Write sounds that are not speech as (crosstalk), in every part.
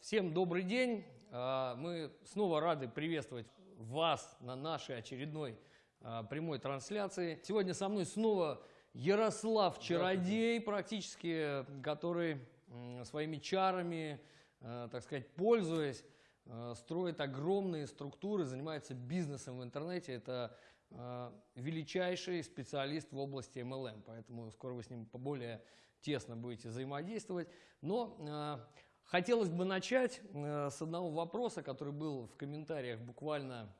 Всем добрый день. А, Мы снова рады приветствовать вас на нашей очередной а, прямой трансляции. Сегодня со мной снова Ярослав Чародей, практически, который своими чарами, э, так сказать, пользуясь, строит огромные структуры, занимается бизнесом в интернете. Это величайший специалист в области MLM, поэтому скоро вы с ним поболее тесно будете взаимодействовать. Но хотелось бы начать э, с одного вопроса, который был в комментариях буквально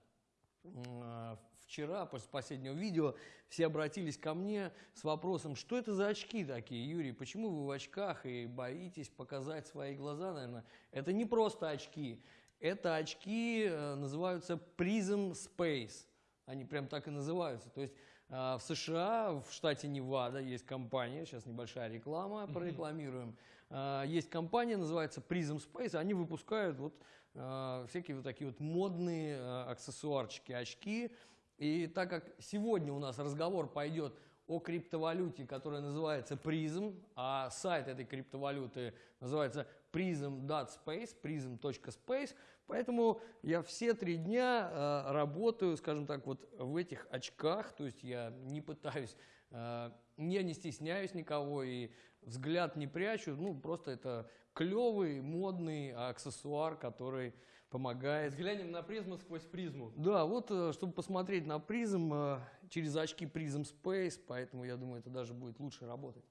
э, вчера, после последнего видео, все обратились ко мне с вопросом, что это за очки такие, Юрий, почему вы в очках и боитесь показать свои глаза, наверное. Это не просто очки, это очки э, называются Prism Space, они прям так и называются. То есть в США, в штате Невада есть компания, сейчас небольшая реклама, прорекламируем, Э, есть компания, называется Prism Space, они выпускают вот э, всякие вот такие вот модные э, аксессуарчики, очки. И так как сегодня у нас разговор пойдет о криптовалюте, которая называется Prism, а сайт этой криптовалюты называется prism.space, prism.space, поэтому я все три дня работаю, скажем так, вот в этих очках, то есть я не пытаюсь, я не стесняюсь никого и взгляд не прячу, ну просто это клевый, модный аксессуар, который помогает. Взглянем на призму сквозь призму. Да, вот э, чтобы посмотреть на призм э, через очки Prism Space, поэтому я думаю, это даже будет лучше работать.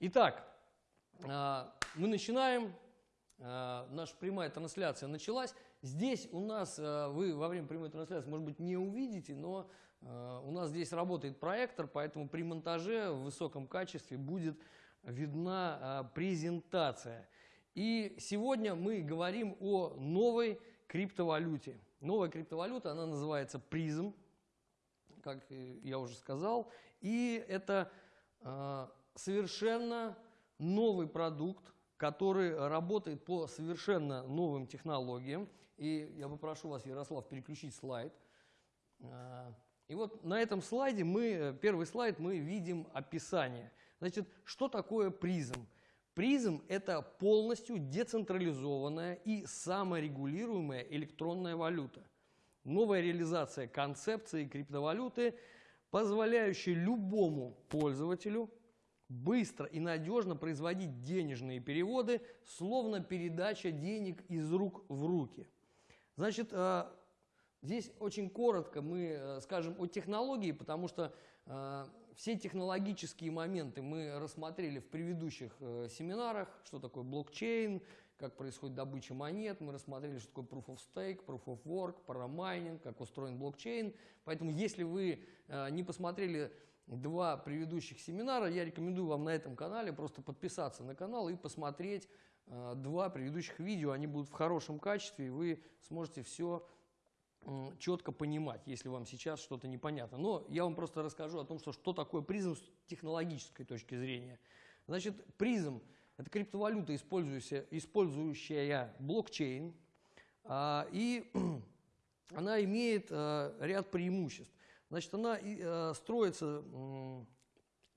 Итак, э, мы начинаем. Э, Наша прямая трансляция началась. Здесь у нас, э, вы во время прямой трансляции, может быть, не увидите, но э, у нас здесь работает проектор, поэтому при монтаже в высоком качестве будет видна э, презентация. И сегодня мы говорим о новой криптовалюте. Новая криптовалюта, она называется призм, как э, я уже сказал. И это э, совершенно новый продукт, который работает по совершенно новым технологиям. И я попрошу вас, Ярослав, переключить слайд. Э, И вот на этом слайде мы, э, первый слайд, мы видим описание. Значит, что такое призм? Призм – это полностью децентрализованная и саморегулируемая электронная валюта. Новая реализация концепции криптовалюты, позволяющая любому пользователю быстро и надежно производить денежные переводы, словно передача денег из рук в руки. Значит, э, здесь очень коротко мы э, скажем о технологии, потому что э, все технологические моменты мы рассмотрели в предыдущих э, семинарах, что такое блокчейн, как происходит добыча монет, мы рассмотрели, что такое proof of stake, proof of work, парамайнинг, как устроен блокчейн. Поэтому, если вы э, не посмотрели два предыдущих семинара, я рекомендую вам на этом канале просто подписаться на канал и посмотреть э, два предыдущих видео. Они будут в хорошем качестве, и вы сможете все четко понимать, если вам сейчас что-то непонятно. Но я вам просто расскажу о том, что, что такое призм с технологической точки зрения. Значит, призм – это криптовалюта, использующая, использующая блокчейн, а, и (clears throat) она имеет а, ряд преимуществ. Значит, она а, строится,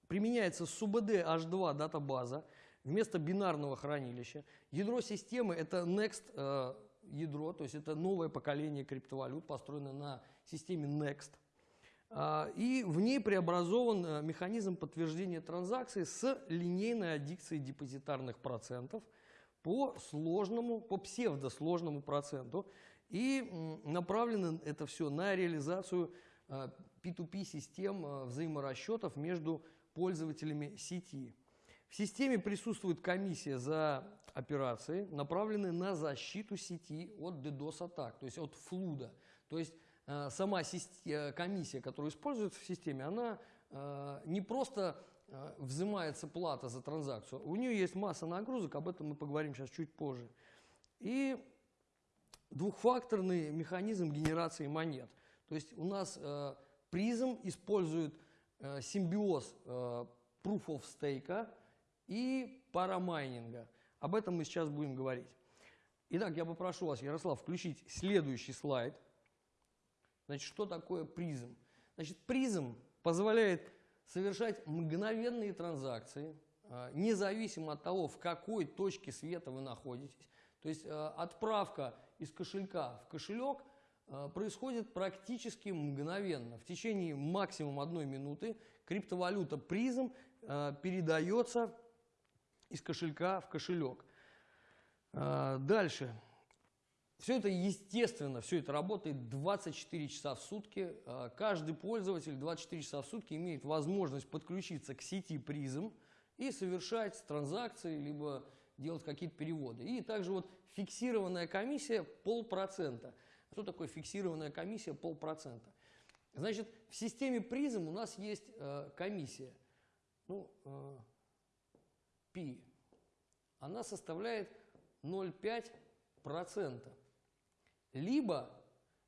применяется SUBD H2 датабаза вместо бинарного хранилища. Ядро системы – это Next э, ядро, то есть это новое поколение криптовалют, построено на системе Next. А, И в ней преобразован э, механизм подтверждения транзакций с линейной аддикцией депозитарных процентов по сложному, по псевдосложному проценту. И направлено это все на реализацию э, P2P систем э, взаиморасчетов между пользователями сети. В системе присутствует комиссия за операции, направленные на защиту сети от DDoS-атак, то есть от флуда. То есть э, сама э, комиссия, которая используется в системе, она э, не просто э, взимается плата за транзакцию, у нее есть масса нагрузок, об этом мы поговорим сейчас чуть позже. И двухфакторный механизм генерации монет. То есть у нас э, использует э, симбиоз э, proof of stake и парамайнинга. Об этом мы сейчас будем говорить. Итак, я попрошу вас, Ярослав, включить следующий слайд. Значит, что такое призм? Значит, призм позволяет совершать мгновенные транзакции, а, независимо от того, в какой точке света вы находитесь. То есть э, отправка из кошелька в кошелек э, происходит практически мгновенно. В течение максимум одной минуты криптовалюта призм передается из кошелька в кошелек. Э, дальше. Все это естественно, все это работает 24 часа в сутки. Э, каждый пользователь 24 часа в сутки имеет возможность подключиться к сети призм и совершать транзакции, либо делать какие-то переводы. И также вот фиксированная комиссия полпроцента. Что такое фиксированная комиссия полпроцента? Значит, в системе призм у нас есть э, комиссия, ну, э, пи. Она составляет 0,5%. Либо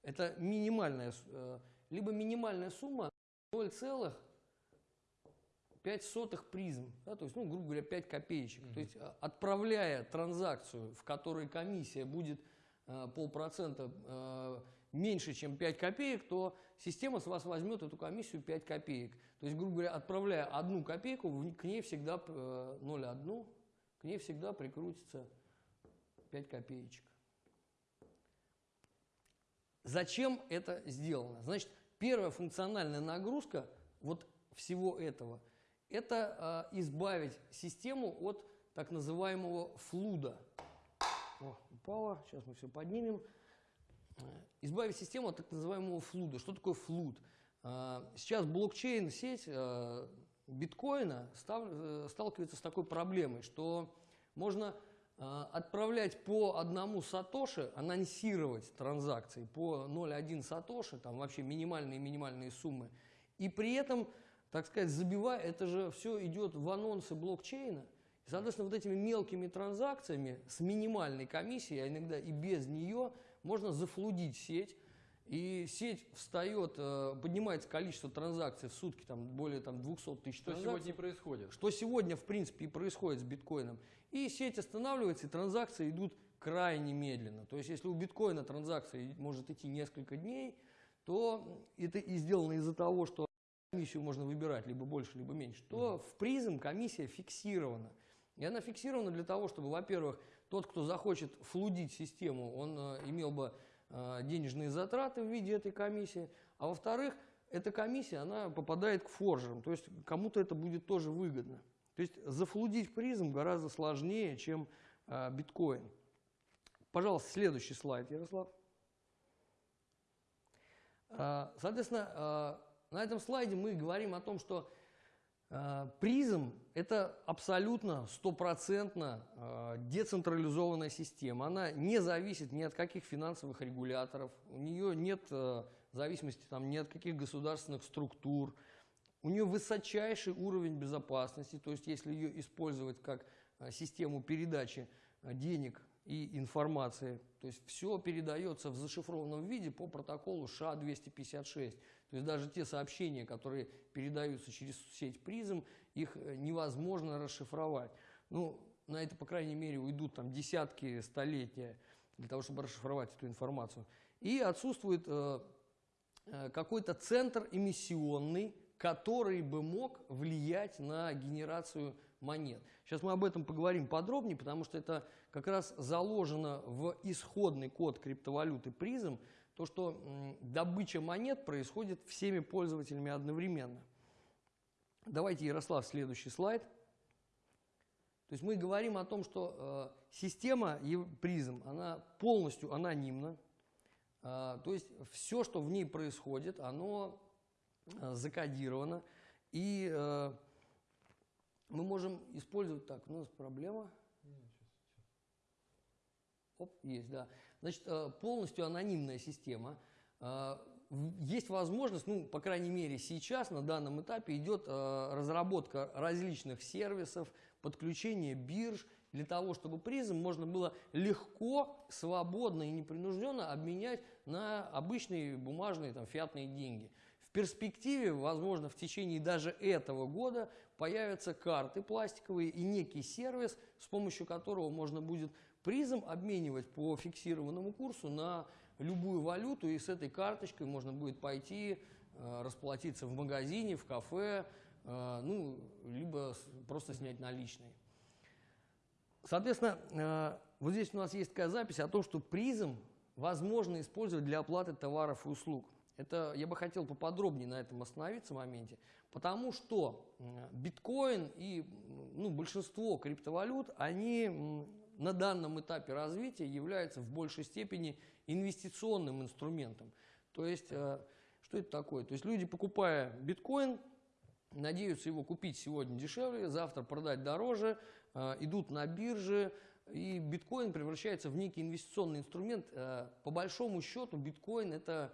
это минимальная, э, либо минимальная сумма 0,5 призм, да, то есть, ну, грубо говоря, 5 копеечек. То есть, э, отправляя транзакцию, в которой комиссия будет э, полпроцента э, меньше, чем 5 копеек, то система с вас возьмет эту комиссию 5 копеек. То есть, грубо говоря, отправляя одну копейку, к ней всегда э, 0,1, к ней всегда прикрутится 5 копеечек. Зачем это сделано? Значит, первая функциональная нагрузка вот всего этого – это э, избавить систему от так называемого флуда. О, упало, сейчас мы все поднимем. Э, Избавить систему от так называемого флуда. Что такое флуд? Э, Сейчас блокчейн, сеть э, биткоина сталкивается с такой проблемой, что можно отправлять по одному сатоши, анонсировать транзакции по 0,1 сатоши, там вообще минимальные минимальные суммы, и при этом, так сказать, забивая, это же все идет в анонсы блокчейна, и, соответственно, вот этими мелкими транзакциями с минимальной комиссией, а иногда и без нее, можно зафлудить сеть, и сеть встает, э, поднимается количество транзакций в сутки там, более там, 200 тысяч Что сегодня и происходит? Что сегодня, в принципе, и происходит с биткоином. И сеть останавливается, и транзакции идут крайне медленно. То есть, если у биткоина транзакция может идти несколько дней, то это и сделано из-за того, что комиссию можно выбирать либо больше, либо меньше, то в призм комиссия фиксирована. И она фиксирована для того, чтобы, во-первых, тот, кто захочет флудить систему, он э, имел бы э, денежные затраты в виде этой комиссии, а во-вторых, эта комиссия, она попадает к форжерам, то есть кому-то это будет тоже выгодно. То есть зафлудить призм гораздо сложнее, чем э, биткоин. Пожалуйста, следующий слайд, Ярослав. Соответственно, на этом слайде мы говорим о том, что призм – это абсолютно стопроцентно э, децентрализованная система. Она не зависит ни от каких финансовых регуляторов, у нее нет э, зависимости там, ни от каких государственных структур, у нее высочайший уровень безопасности, то есть если ее использовать как э, систему передачи э, денег и информации, то есть все передается в зашифрованном виде по протоколу ША-256. То есть даже те сообщения, которые передаются через сеть призм, их э, невозможно расшифровать. Ну, на это, по крайней мере, уйдут там десятки столетия для того, чтобы расшифровать эту информацию. И отсутствует э, э, какой-то центр эмиссионный, который бы мог влиять на генерацию монет. Сейчас мы об этом поговорим подробнее, потому что это как раз заложено в исходный код криптовалюты призм, то, что добыча монет происходит всеми пользователями одновременно. Давайте, Ярослав, следующий слайд. То есть мы говорим о том, что э, система призм, она полностью анонимна. Э, то есть все, что в ней происходит, оно э, закодировано. И э, мы можем использовать так. У нас проблема. Оп, есть, да. Значит, э, полностью анонимная система. Э, Есть возможность, ну, по крайней мере, сейчас на данном этапе идет э, разработка различных сервисов, подключение бирж для того, чтобы призм можно было легко, свободно и непринужденно обменять на обычные бумажные там, фиатные деньги. В перспективе, возможно, в течение даже этого года появятся карты пластиковые и некий сервис, с помощью которого можно будет призм обменивать по фиксированному курсу на любую валюту, и с этой карточкой можно будет пойти э, расплатиться в магазине, в кафе, э, ну, либо просто снять наличные. Соответственно, э, вот здесь у нас есть такая запись о том, что призм возможно использовать для оплаты товаров и услуг. Это я бы хотел поподробнее на этом остановиться в моменте, потому что биткоин и ну, большинство криптовалют, они на данном этапе развития являются в большей степени инвестиционным инструментом. То есть, э, что это такое? То есть люди, покупая биткоин, надеются его купить сегодня дешевле, завтра продать дороже, э, идут на бирже, и биткоин превращается в некий инвестиционный инструмент. Э, по большому счету биткоин это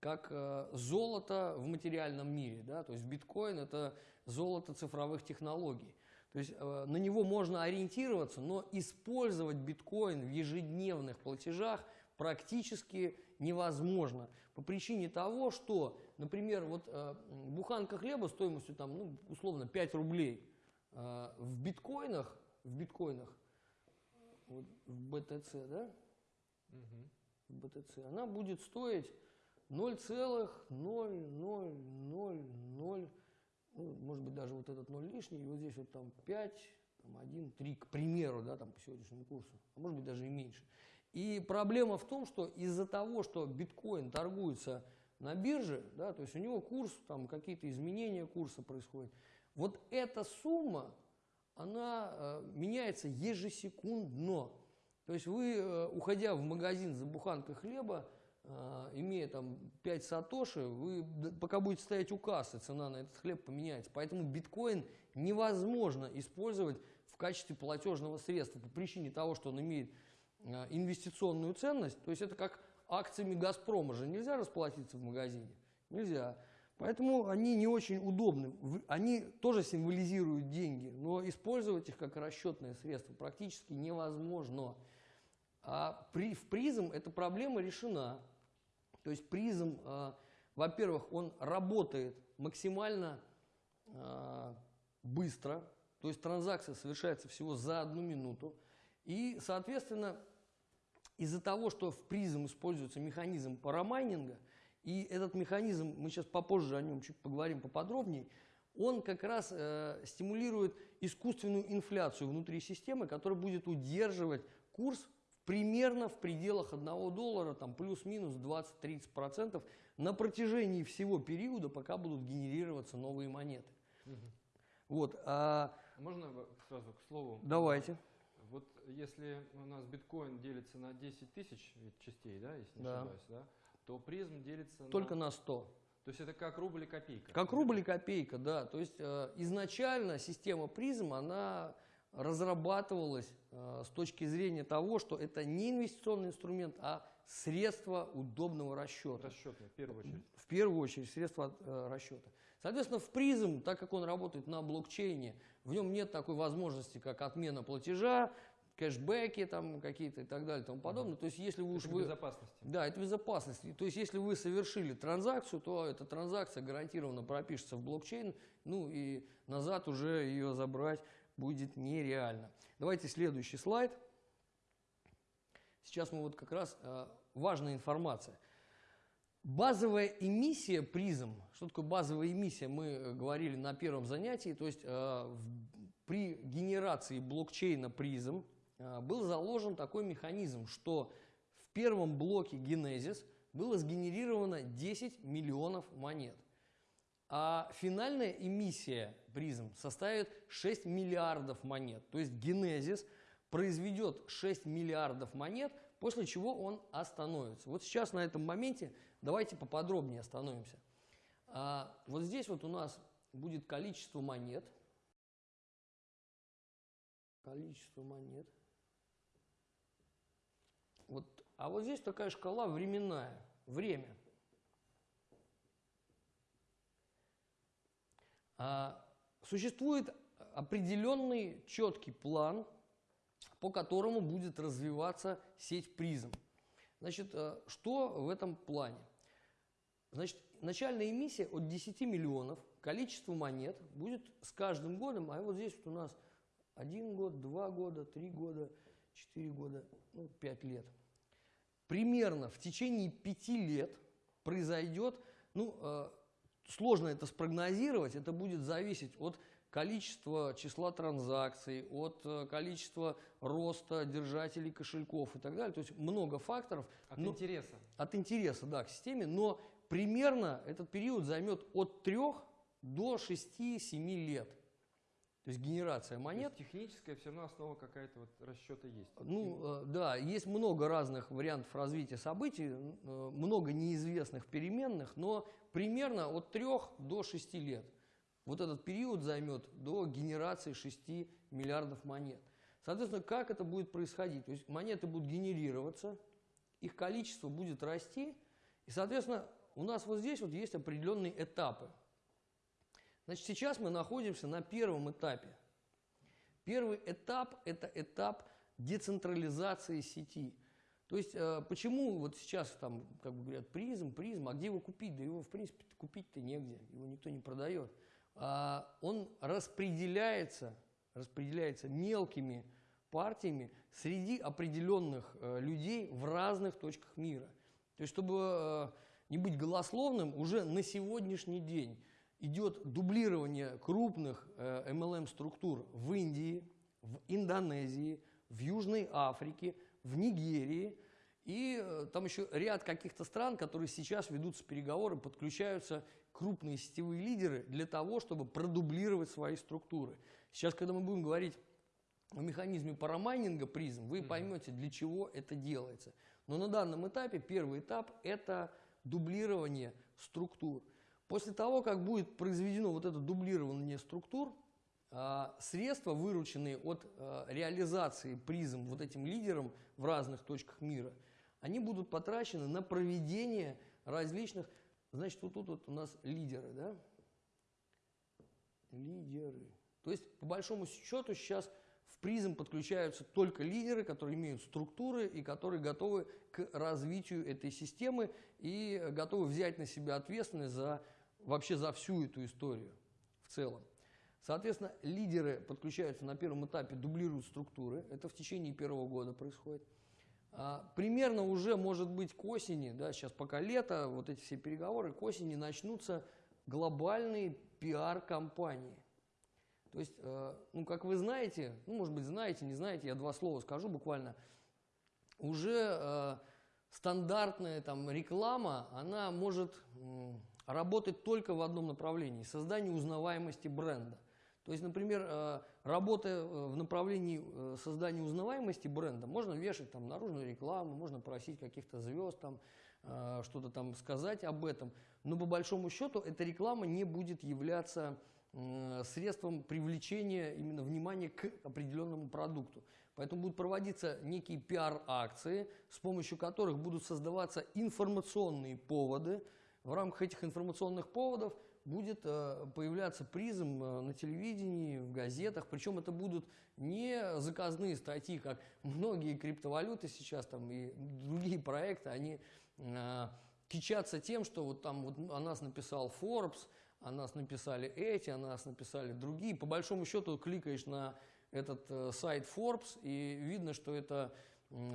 как золото в материальном мире. Да? То есть биткоин это золото цифровых технологий. То есть на него можно ориентироваться, но использовать биткоин в ежедневных платежах практически невозможно. По причине того, что, например, вот э, буханка хлеба стоимостью там, ну, условно 5 рублей э, в биткоинах, в биткоинах, вот, в BTC, да? Угу. В BTC, она будет стоить 0,0000, ну, может быть, даже вот этот 0 лишний, и вот здесь вот там 5, там 1, 3, к примеру, да, там по сегодняшнему курсу, а может быть даже и меньше. И проблема в том, что из-за того, что биткоин торгуется на бирже, да, то есть у него курс, там какие-то изменения курса происходят, вот эта сумма, она э, меняется ежесекундно. То есть вы, э, уходя в магазин за буханкой хлеба, имея там 5 сатоши, вы пока будете стоять у кассы, цена на этот хлеб поменяется. Поэтому биткоин невозможно использовать в качестве платежного средства по причине того, что он имеет Э, инвестиционную ценность, то есть это как акциями «Газпрома» же нельзя расплатиться в магазине, нельзя. Поэтому они не очень удобны. Они тоже символизируют деньги, но использовать их как расчетное средство практически невозможно. А при, в призм эта проблема решена. То есть призм, э, во-первых, он работает максимально э, быстро, то есть транзакция совершается всего за одну минуту. И, соответственно, из-за того, что в призм используется механизм парамайнинга, и этот механизм, мы сейчас попозже о нем чуть поговорим поподробнее, он как раз э, стимулирует искусственную инфляцию внутри системы, которая будет удерживать курс примерно в пределах 1 доллара, там плюс-минус 20-30% на протяжении всего периода, пока будут генерироваться новые монеты. Угу. Вот, а... Можно сразу к слову? Давайте. Вот если у нас биткоин делится на 10 тысяч частей, да, если не да. ошибаюсь, да, то призм делится Только на, на 100. То есть это как рубль и копейка. Как рубль и копейка, да. То есть э, изначально система призм, она разрабатывалась э, с точки зрения того, что это не инвестиционный инструмент, а средство удобного расчета. Расчетное, в первую очередь. В первую очередь, средство э, расчета. Соответственно, в призм, так как он работает на блокчейне, в нем нет такой возможности, как отмена платежа, кэшбэки там какие-то и так далее и тому подобное. То есть если вы уж это вы... безопасности. Да, это безопасность. То есть если вы совершили транзакцию, то эта транзакция гарантированно пропишется в блокчейн, ну и назад уже ее забрать будет нереально. Давайте следующий слайд. Сейчас мы вот как раз э, важная информация. Базовая эмиссия призм, что такое базовая эмиссия, мы э, говорили на первом занятии, то есть э, в, при генерации блокчейна призм э, был заложен такой механизм, что в первом блоке Genesis было сгенерировано 10 миллионов монет, а финальная эмиссия призм составит 6 миллиардов монет, то есть Genesis произведет 6 миллиардов монет, после чего он остановится. Вот сейчас на этом моменте Давайте поподробнее остановимся. А, вот здесь вот у нас будет количество монет. Количество монет. Вот, а вот здесь такая шкала временная, время. А, существует определенный четкий план, по которому будет развиваться сеть призм. Значит, э, что в этом плане? Значит, начальная эмиссия от 10 миллионов, количество монет будет с каждым годом, а вот здесь вот у нас один год, два года, три года, четыре года, ну, пять лет. Примерно в течение пяти лет произойдет, ну, э, сложно это спрогнозировать, это будет зависеть от количества числа транзакций, от э, количества роста держателей кошельков и так далее. То есть много факторов. От но- интереса. от интереса да, к системе, но примерно этот период займет от 3 до 6-7 лет. То есть генерация То монет. есть техническая все равно основа какая-то вот расчета есть. Ну, э, да, есть много разных вариантов развития событий, э, много неизвестных переменных, но примерно от 3 до 6 лет. Вот этот период займет до генерации 6 миллиардов монет. Соответственно, как это будет происходить? То есть монеты будут генерироваться, их количество будет расти, и, соответственно, у нас вот здесь вот есть определенные этапы. Значит, сейчас мы находимся на первом этапе. Первый этап – это этап децентрализации сети. То есть, э, почему вот сейчас там, как бы говорят, призм, призм, а где его купить? Да его, в принципе, купить-то негде, его никто не продает. А он распределяется, распределяется мелкими партиями среди определенных э, людей в разных точках мира. То есть, чтобы э, не быть голословным, уже на сегодняшний день идет дублирование крупных э, MLM-структур в Индии, в Индонезии, в Южной Африке, в Нигерии. И э, там еще ряд каких-то стран, которые сейчас ведутся переговоры, подключаются крупные сетевые лидеры для того, чтобы продублировать свои структуры. Сейчас, когда мы будем говорить о механизме парамайнинга призм, вы поймете, для чего это делается. Но на данном этапе первый этап – это дублирование структур. После того, как будет произведено вот это дублирование структур, а, средства, вырученные от а, реализации призм вот этим лидерам в разных точках мира, они будут потрачены на проведение различных, значит, вот тут вот у нас лидеры, да? Лидеры. То есть, по большому счету, сейчас в призм подключаются только лидеры, которые имеют структуры и которые готовы к развитию этой системы и готовы взять на себя ответственность за вообще за всю эту историю в целом. Соответственно, лидеры подключаются на первом этапе, дублируют структуры. Это в течение первого года происходит. А, примерно уже, может быть, к осени, да, сейчас пока лето, вот эти все переговоры, к осени начнутся глобальные пиар-компании. То есть, э, ну, как вы знаете, ну, может быть, знаете, не знаете, я два слова скажу буквально. Уже э, стандартная там реклама, она может м, работать только в одном направлении – создание узнаваемости бренда. То есть, например, э, работая э, в направлении э, создания узнаваемости бренда, можно вешать там наружную рекламу, можно просить каких-то звезд там что-то там сказать об этом, но по большому счету эта реклама не будет являться средством привлечения именно внимания к определенному продукту. Поэтому будут проводиться некие пиар-акции, с помощью которых будут создаваться информационные поводы. В рамках этих информационных поводов будет э, появляться призм э, на телевидении, в газетах. Причем это будут не заказные статьи, как многие криптовалюты сейчас там и другие проекты, они э, кичатся тем, что вот там вот о нас написал Forbes, о нас написали эти, о нас написали другие. По большому счету кликаешь на этот сайт Forbes и видно, что это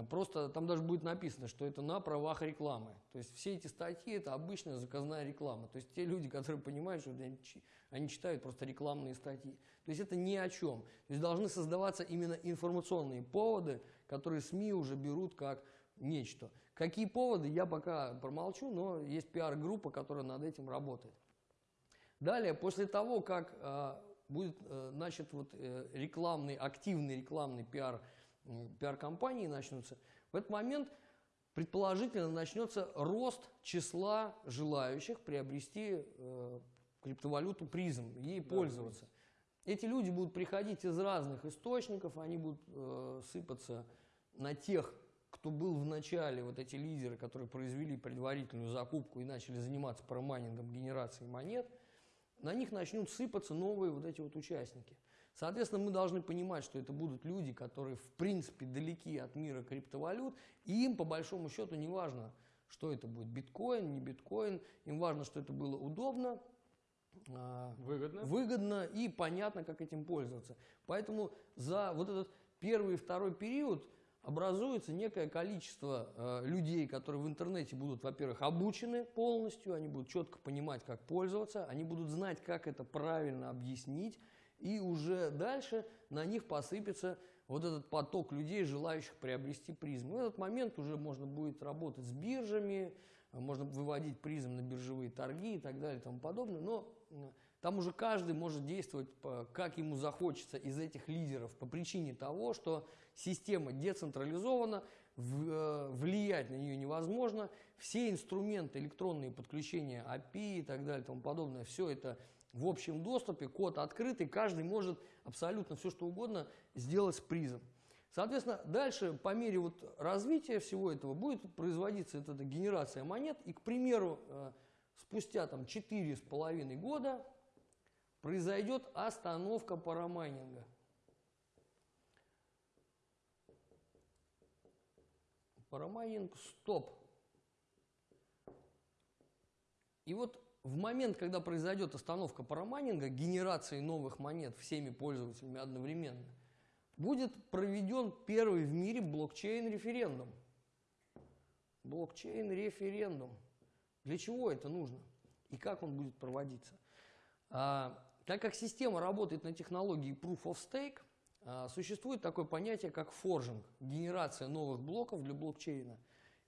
просто, там даже будет написано, что это на правах рекламы. То есть все эти статьи это обычная заказная реклама. То есть те люди, которые понимают, что они, чи- они читают просто рекламные статьи. То есть это ни о чем. То есть должны создаваться именно информационные поводы, которые СМИ уже берут как нечто. Какие поводы, я пока промолчу, но есть пиар-группа, которая над этим работает. Далее, после того, как э, будет э, начат вот, э, рекламный, активный рекламный пиар, м, пиар-компании начнутся, в этот момент предположительно начнется рост числа желающих приобрести э, криптовалюту призм, ей Да, пользоваться. Эти люди будут приходить из разных источников, они будут э, сыпаться на тех, кто был в начале, вот эти лидеры, которые произвели предварительную закупку и начали заниматься парамайнингом, генерацией монет, на них начнут сыпаться новые вот эти вот участники. Соответственно, мы должны понимать, что это будут люди, которые в принципе далеки от мира криптовалют, и им по большому счету не важно, что это будет, биткоин, не биткоин, им важно, что это было удобно, а, Выгодно. выгодно и понятно, как этим пользоваться. Поэтому за вот этот первый и второй период образуется некое количество э, людей, которые в интернете будут, во-первых, обучены полностью, они будут четко понимать, как пользоваться, они будут знать, как это правильно объяснить, и уже дальше на них посыпется вот этот поток людей, желающих приобрести призм. В этот момент уже можно будет работать с биржами, можно выводить призм на биржевые торги и так далее и тому подобное, но там уже каждый может действовать, как ему захочется из этих лидеров по причине того, что система децентрализована, э, влиять на нее невозможно, все инструменты, электронные подключения API и так далее и тому подобное, все это в общем доступе, код открытый, каждый может абсолютно все что угодно сделать с призом. Соответственно, дальше по мере вот развития всего этого будет производиться эта, генерация монет. И, к примеру, э, спустя там 4,5 года произойдет остановка парамайнинга. Парамайнинг стоп. И вот в момент, когда произойдет остановка парамайнинга, генерации новых монет всеми пользователями одновременно, будет проведен первый в мире блокчейн-референдум. Блокчейн-референдум. Для чего это нужно? И как он будет проводиться? А, так как система работает на технологии Proof of Stake, а, существует такое понятие, как форжинг, генерация новых блоков для блокчейна.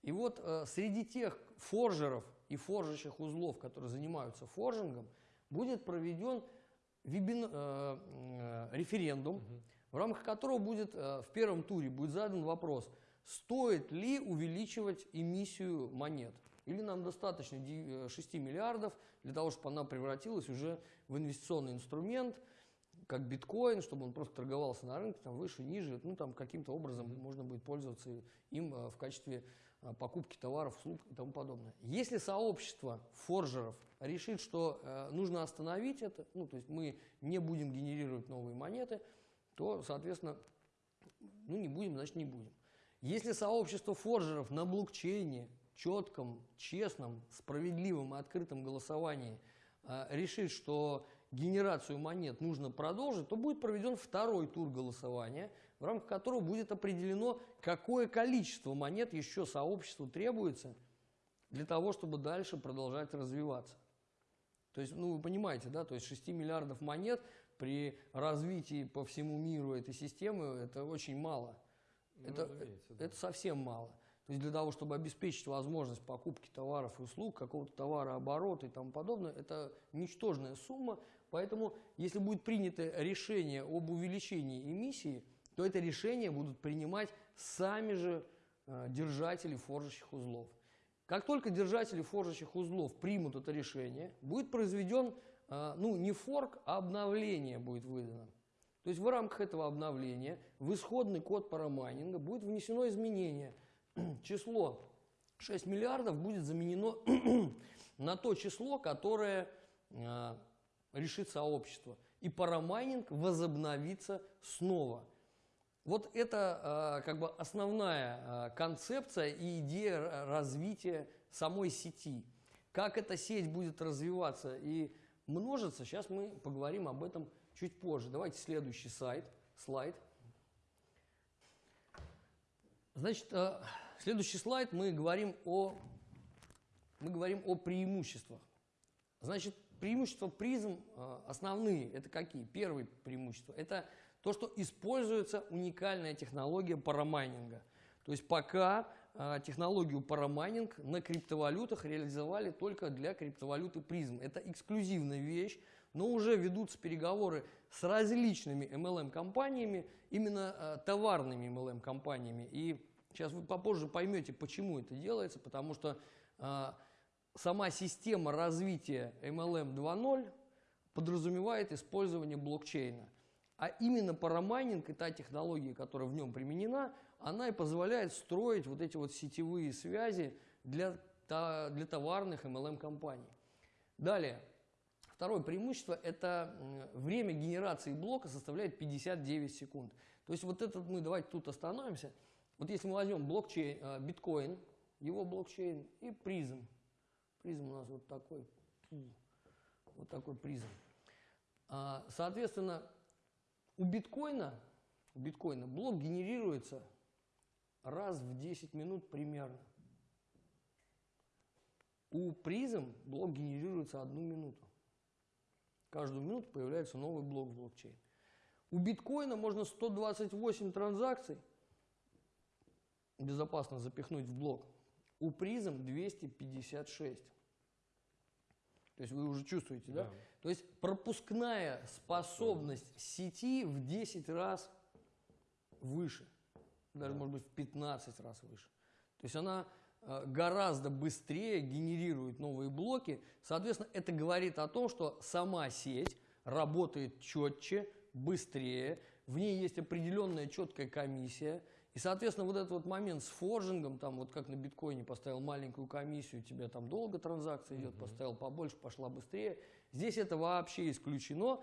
И вот а, среди тех форжеров, и форжащих узлов, которые занимаются форжингом, будет проведен вебин, э, э, референдум, угу. в рамках которого будет э, в первом туре будет задан вопрос, стоит ли увеличивать эмиссию монет. Или нам достаточно 6 э, миллиардов для того, чтобы она превратилась уже в инвестиционный инструмент, как биткоин, чтобы он просто торговался на рынке, там выше, ниже, ну там каким-то образом mm-hmm. можно будет пользоваться им э, в качестве покупки товаров, услуг и тому подобное. Если сообщество форжеров решит, что э, нужно остановить это, ну, то есть мы не будем генерировать новые монеты, то, соответственно, ну, не будем, значит, не будем. Если сообщество форжеров на блокчейне, четком, честном, справедливом и открытом голосовании э, решит, что генерацию монет нужно продолжить, то будет проведен второй тур голосования – в рамках которого будет определено, какое количество монет еще сообществу требуется для того, чтобы дальше продолжать развиваться. То есть, ну вы понимаете, да, то есть 6 миллиардов монет при развитии по всему миру этой системы это очень мало. Ну, это, да. это совсем мало. То есть для того, чтобы обеспечить возможность покупки товаров и услуг, какого-то товарооборота и тому подобное, это ничтожная сумма. Поэтому, если будет принято решение об увеличении эмиссии, то это решение будут принимать сами же э, держатели форжащих узлов. Как только держатели форжащих узлов примут это решение, будет произведен, э, ну не форк, а обновление будет выдано. То есть в рамках этого обновления в исходный код парамайнинга будет внесено изменение. (clears throat) Число 6 миллиардов будет заменено (clears throat) на то число, которое э, решит сообщество. И парамайнинг возобновится снова. Вот это э, как бы основная э, концепция и идея развития самой сети. Как эта сеть будет развиваться и множиться, сейчас мы поговорим об этом чуть позже. Давайте следующий сайт, слайд. Значит, э, следующий слайд мы говорим о, мы говорим о преимуществах. Значит, преимущества призм основные, это какие? Первое преимущество – это то, что используется уникальная технология парамайнинга. То есть пока э, технологию парамайнинг на криптовалютах реализовали только для криптовалюты призм. Это эксклюзивная вещь, но уже ведутся переговоры с различными MLM-компаниями, именно э, товарными MLM-компаниями. И сейчас вы попозже поймете, почему это делается, потому что э, сама система развития MLM 2.0 подразумевает использование блокчейна. А именно парамайнинг и та технология, которая в нем применена, она и позволяет строить вот эти вот сетевые связи для, для товарных MLM-компаний. Далее, второе преимущество – это время генерации блока составляет 59 секунд. То есть вот этот мы, давайте тут остановимся. Вот если мы возьмем блокчейн, э, биткоин, его блокчейн и призм. Призм у нас вот такой, вот такой призм. А, соответственно, у биткоина, у биткоина блок генерируется раз в 10 минут примерно. У призм блок генерируется одну минуту. Каждую минуту появляется новый блок в блокчейне. У биткоина можно 128 транзакций безопасно запихнуть в блок. У призм 256. То есть вы уже чувствуете, да? Да. То есть пропускная способность сети в 10 раз выше. Даже, Да. может быть, в 15 раз выше. То есть она э, гораздо быстрее генерирует новые блоки. Соответственно, это говорит о том, что сама сеть работает четче, быстрее, в ней есть определенная четкая комиссия. И, соответственно, вот этот вот момент с форжингом, там вот как на биткоине поставил маленькую комиссию, у тебя там долго транзакция идет, Мгм. поставил побольше, пошла быстрее. Здесь это вообще исключено.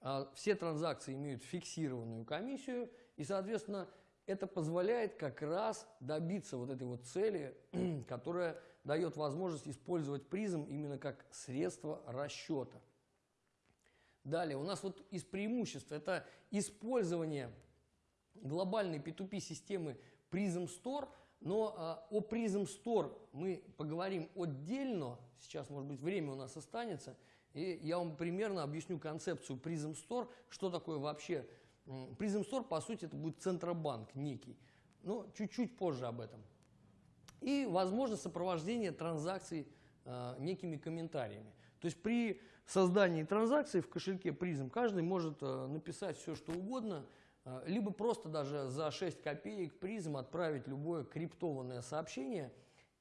А, Все транзакции имеют фиксированную комиссию, и, соответственно, это позволяет как раз добиться вот этой вот цели, (clears throat) которая дает возможность использовать призм именно как средство расчета. Далее, у нас вот из преимуществ это использование глобальной P2P системы Prism Store, но а, о Prism Store мы поговорим отдельно, сейчас, может быть, время у нас останется, и я вам примерно объясню концепцию Prism Store, что такое вообще. Prism Store, по сути, это будет центробанк некий, но чуть-чуть позже об этом. И возможно сопровождение транзакций э, некими комментариями. То есть при создании транзакции в кошельке призм каждый может э, написать все, что угодно, э, либо просто даже за 6 копеек призм отправить любое криптованное сообщение.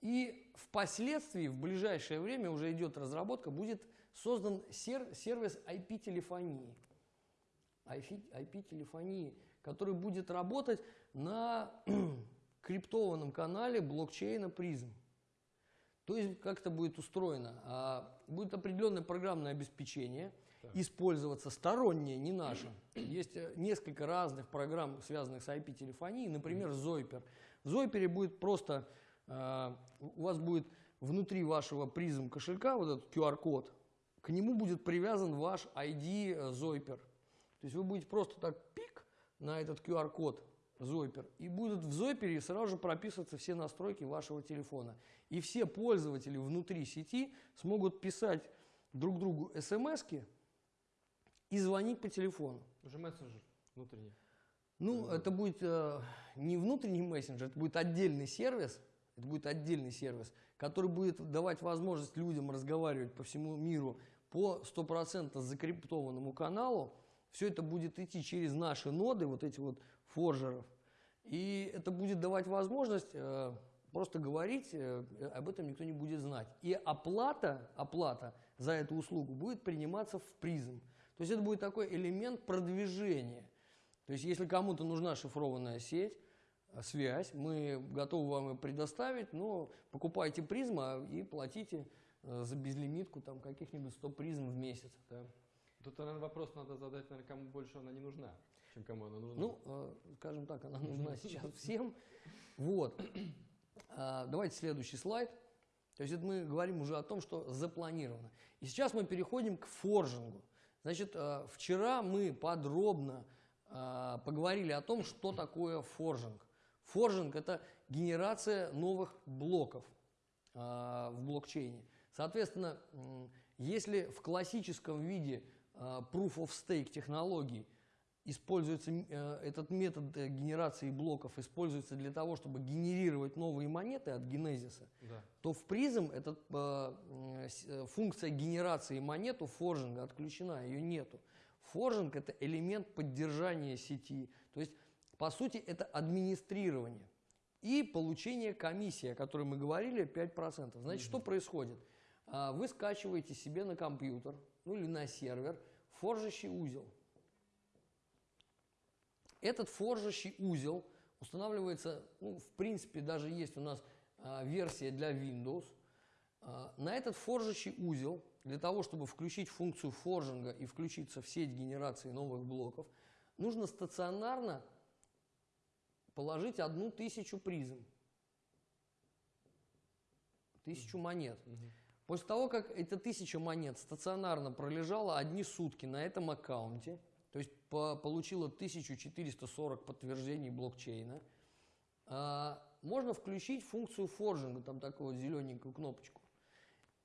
И впоследствии, в ближайшее время уже идет разработка, будет создан сер- сервис IP-телефонии. IP-телефонии, который будет работать на (clears throat) криптованном канале блокчейна призм. То есть как это будет устроено? А, Будет определенное программное обеспечение, Так. использоваться стороннее, не наше. Есть э, несколько разных программ, связанных с IP-телефонией, например, Zoiper. В Zoiper будет просто, а, у вас будет внутри вашего призм кошелька вот этот QR-код, к нему будет привязан ваш ID э, Zoiper. То есть вы будете просто так пик на этот QR-код Zoiper, и будут в Zoiper сразу же прописываться все настройки вашего телефона. И все пользователи внутри сети смогут писать друг другу смс и звонить по телефону. Уже мессенджер внутренний. Ну, это будет э, не внутренний мессенджер, это будет отдельный сервис, это будет отдельный сервис, который будет давать возможность людям разговаривать по всему миру по 100% закриптованному каналу. Все это будет идти через наши ноды, вот эти вот форжеров. И это будет давать возможность э, просто говорить, э, об этом никто не будет знать. И оплата, оплата за эту услугу будет приниматься в призм. То есть это будет такой элемент продвижения. То есть если кому-то нужна шифрованная сеть, э, связь, мы готовы вам ее предоставить, но покупайте призма и платите э, за безлимитку там каких-нибудь 100 призм в месяц. Да. Тут, наверное, вопрос надо задать, наверное, кому больше она не нужна, чем кому она нужна. Ну, э, скажем так, она нужна сейчас всем. Вот. А, Давайте следующий слайд. То есть это мы говорим уже о том, что запланировано. И сейчас мы переходим к форжингу. Значит, э, вчера мы подробно э, поговорили о том, что такое форжинг. Форжинг – это генерация новых блоков э, в блокчейне. Соответственно, если в классическом виде Proof of Stake технологий используется э, этот метод э, генерации блоков используется для того, чтобы генерировать новые монеты от генезиса, Да. то в призм эта э, функция генерации монет у форжинга отключена, ее нету. Форжинг это элемент поддержания сети, то есть по сути это администрирование и получение комиссии, о которой мы говорили, 5%. Значит, что происходит? А, Вы скачиваете себе на компьютер, ну или на сервер, форжащий узел. Этот форжащий узел устанавливается, ну, в принципе, даже есть у нас а, версия для Windows. А, на этот форжащий узел, для того, чтобы включить функцию форжинга и включиться в сеть генерации новых блоков, нужно стационарно положить одну тысячу призм. Тысячу монет. После того, как эта тысяча монет стационарно пролежала одни сутки на этом аккаунте, то есть по- получила 1440 подтверждений блокчейна, а, можно включить функцию форжинга, там такую вот зелененькую кнопочку.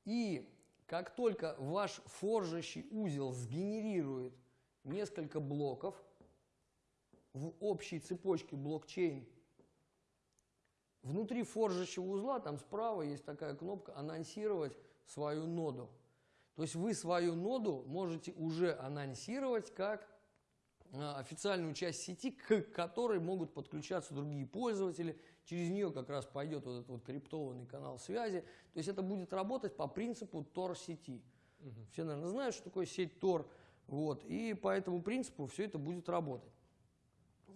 И как только ваш форжащий узел сгенерирует несколько блоков в общей цепочке блокчейн, внутри форжащего узла, там справа есть такая кнопка «Анонсировать свою ноду». То есть вы свою ноду можете уже анонсировать как официальную часть сети, к которой могут подключаться другие пользователи. Через нее как раз пойдет вот этот вот криптованный канал связи. То есть это будет работать по принципу Tor-сети. Мгм. Все, наверное, знают, что такое сеть Tor. Вот, и по этому принципу все это будет работать.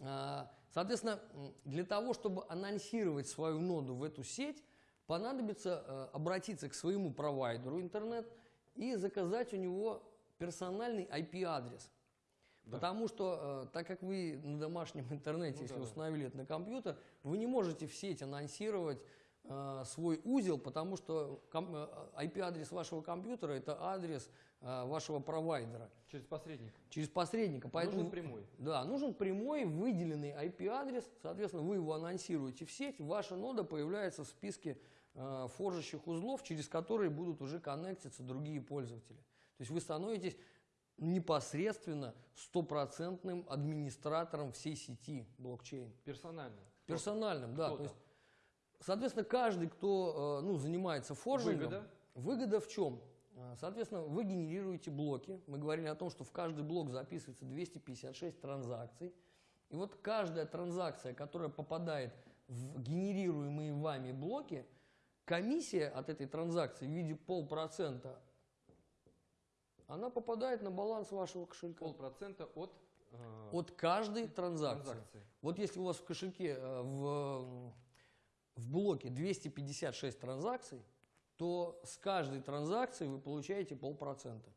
А, Соответственно, для того, чтобы анонсировать свою ноду в эту сеть, понадобится э, обратиться к своему провайдеру интернет и заказать у него персональный IP-адрес. Да. Потому что, э, так как вы на домашнем интернете, Ну если да, да. установили это на компьютер, вы не можете в сеть анонсировать э, свой узел, потому что ком- э, IP-адрес вашего компьютера – это адрес вашего провайдера Через посредника. через посредника. Поэтому, Нужен прямой. Да, нужен прямой выделенный IP-адрес, соответственно, вы его анонсируете в сеть, ваша нода появляется в списке форжащих узлов, через которые будут уже коннектиться другие пользователи. То есть вы становитесь непосредственно стопроцентным администратором всей сети блокчейн. Персонально. Персональным, да. То есть, соответственно, каждый, кто э, ну, занимается форжингом, Выгода. Выгода в чем? А, Соответственно, вы генерируете блоки. Мы говорили о том, что в каждый блок записывается 256 транзакций. И вот каждая транзакция, которая попадает в генерируемые вами блоки, комиссия от этой транзакции в виде полпроцента, она попадает на баланс вашего кошелька. Полпроцента от, э, От каждой транзакции. транзакции. Вот если у вас в кошельке э, в, в блоке 256 транзакций, то с каждой транзакции вы получаете полпроцента.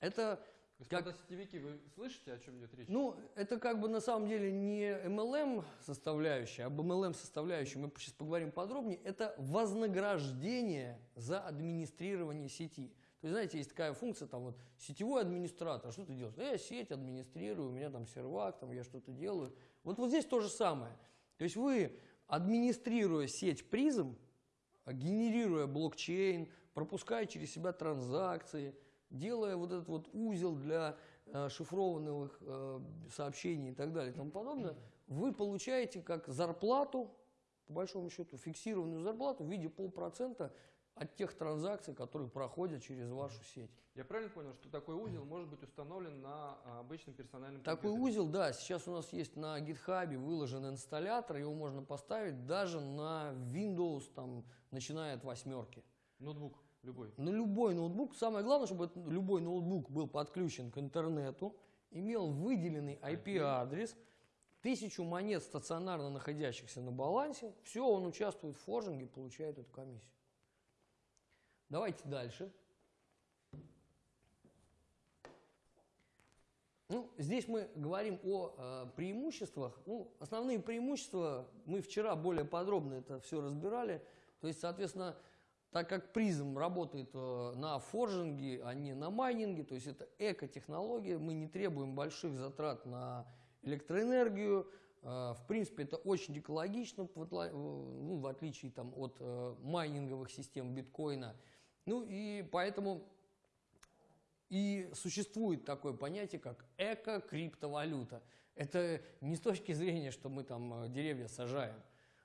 Это, Господа сетевики, вы слышите, о чем идет речь? ну, это как бы на самом деле не MLM составляющая, об MLM составляющей мы сейчас поговорим подробнее. Это вознаграждение за администрирование сети. То есть, знаете, есть такая функция, там вот, сетевой администратор, что ты делаешь? «Ну, Я сеть администрирую, у меня там сервак, там я что-то делаю. Вот, вот здесь то же самое. То есть вы, администрируя сеть призм, генерируя блокчейн, пропуская через себя транзакции, делая вот этот вот узел для э, шифрованных э, сообщений и так далее и тому подобное, вы получаете как зарплату, по большому счету, фиксированную зарплату в виде полпроцента от тех транзакций, которые проходят через вашу сеть. Я правильно понял, что такой узел может быть установлен на а, обычном персональном Такой компьютере? узел, да, сейчас у нас есть на GitHub выложен инсталлятор, его можно поставить даже на Windows, там, начиная от восьмерки. Ноутбук любой. На любой ноутбук, самое главное, чтобы любой ноутбук был подключен к интернету, имел выделенный IP-адрес, тысячу монет стационарно находящихся на балансе, все, он участвует в форжинге, получает эту комиссию. Давайте дальше. Ну, здесь мы говорим о э, преимуществах. Ну, основные преимущества мы вчера более подробно это все разбирали. То есть, соответственно, так как призм работает э, на форжинге, а не на майнинге, то есть это эко-технология, мы не требуем больших затрат на электроэнергию. Э, в принципе, это очень экологично, в, э, ну, отличие там, от майнинговых систем биткоина. Ну и поэтому и существует такое понятие, как эко-криптовалюта. Это не с точки зрения, что мы там э, деревья сажаем.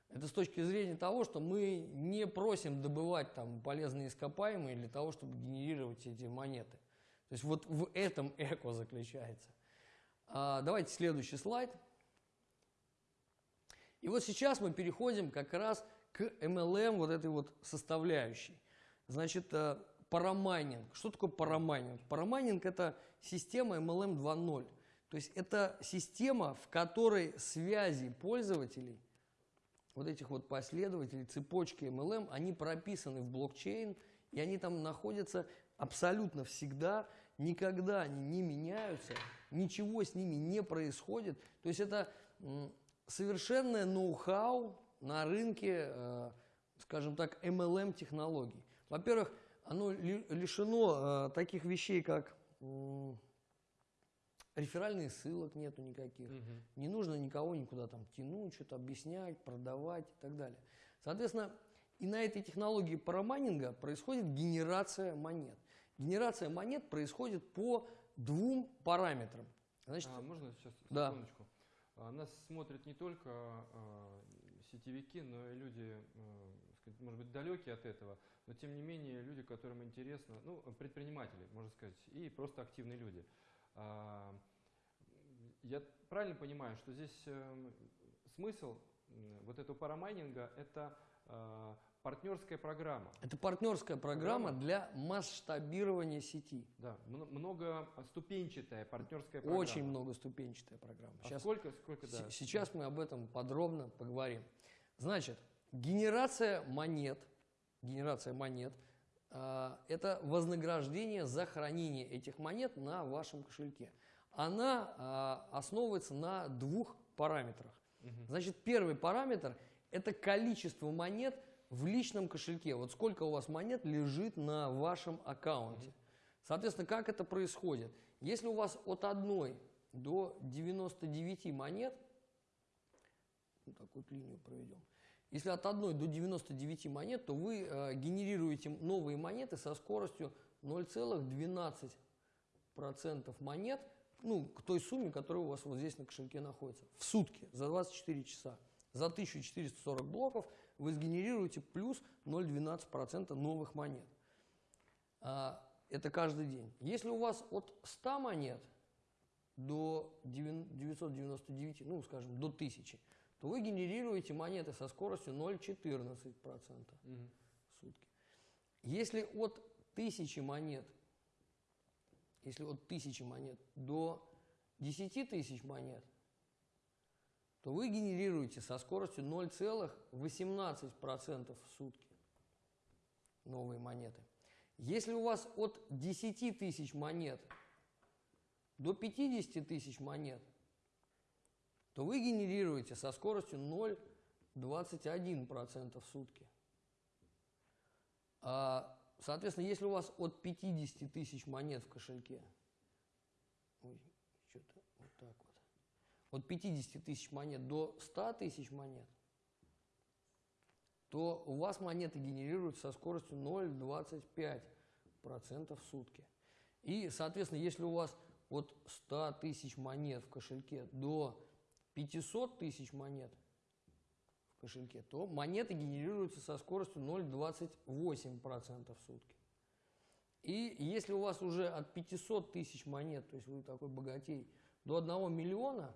Это с точки зрения того, что мы не просим добывать там полезные ископаемые для того, чтобы генерировать эти монеты. То есть вот в этом эко заключается. А, давайте следующий слайд. И вот сейчас мы переходим как раз к MLM вот этой вот составляющей. Значит, э, парамайнинг. Что такое парамайнинг? Парамайнинг – это система MLM 2.0. То есть это система, в которой связи пользователей, вот этих вот последователей, цепочки MLM, они прописаны в блокчейн, и они там находятся абсолютно всегда, никогда они не меняются, ничего с ними не происходит. То есть это совершенное ноу-хау на рынке, э, скажем так, MLM-технологий. Во-первых, оно ли- лишено э, таких вещей, как м, реферальных ссылок нету никаких. Мгм. Не нужно никого никуда там тянуть, что-то объяснять, продавать и так далее. Соответственно, И на этой технологии парамайнинга происходит генерация монет. Генерация монет происходит по двум параметрам. Значит, А, можно сейчас Да. секундочку? А, Нас смотрят не только а, сетевики, но и люди, сказать, может быть, далекие от этого, но тем не менее люди, которым интересно, ну, предприниматели, можно сказать, и просто активные люди. А, Я правильно понимаю, что здесь эм, смысл вот этого парамайнинга – это а, партнерская программа. это партнерская программа Программа. для масштабирования сети. Да, мно- многоступенчатая партнерская программа. Очень многоступенчатая программа. А Сейчас сколько, сколько, да? Сейчас мы об этом подробно поговорим. Значит, генерация монет, генерация монет, а, это вознаграждение за хранение этих монет на вашем кошельке. Она а, основывается на двух параметрах. Значит, первый параметр – это количество монет в личном кошельке. Вот сколько у вас монет лежит на вашем аккаунте. Соответственно, как это происходит? Если у вас от 1 до 99 монет, вот так вот линию проведем, если от 1 до 99 монет, то вы э, генерируете новые монеты со скоростью 0,12% монет ну, к той сумме, которая у вас вот здесь на кошельке находится. В сутки, за 24 часа. За 1440 блоков вы сгенерируете плюс 0,12% новых монет. А, Это каждый день. Если у вас от 100 монет до 999, ну, скажем, до 1000, то вы генерируете монеты со скоростью 0,14% Мгм. в сутки. Если от 1000 монет, если от 1000 монет до 10 тысяч монет, то вы генерируете со скоростью 0,18% в сутки новые монеты. Если у вас от 10 тысяч монет до 50 тысяч монет, то вы генерируете со скоростью 0,21% в сутки. А, соответственно, если у вас от 50 тысяч монет в кошельке, ой, что-то вот так вот, от 50 тысяч монет до 100 тысяч монет, то у вас монеты генерируются со скоростью 0,25% в сутки. И, соответственно, если у вас от 100 тысяч монет в кошельке до 500 тысяч монет в кошельке, то монеты генерируются со скоростью 0,28% в сутки. И если у вас уже от 500 тысяч монет, то есть вы такой богатей, до 1 миллиона,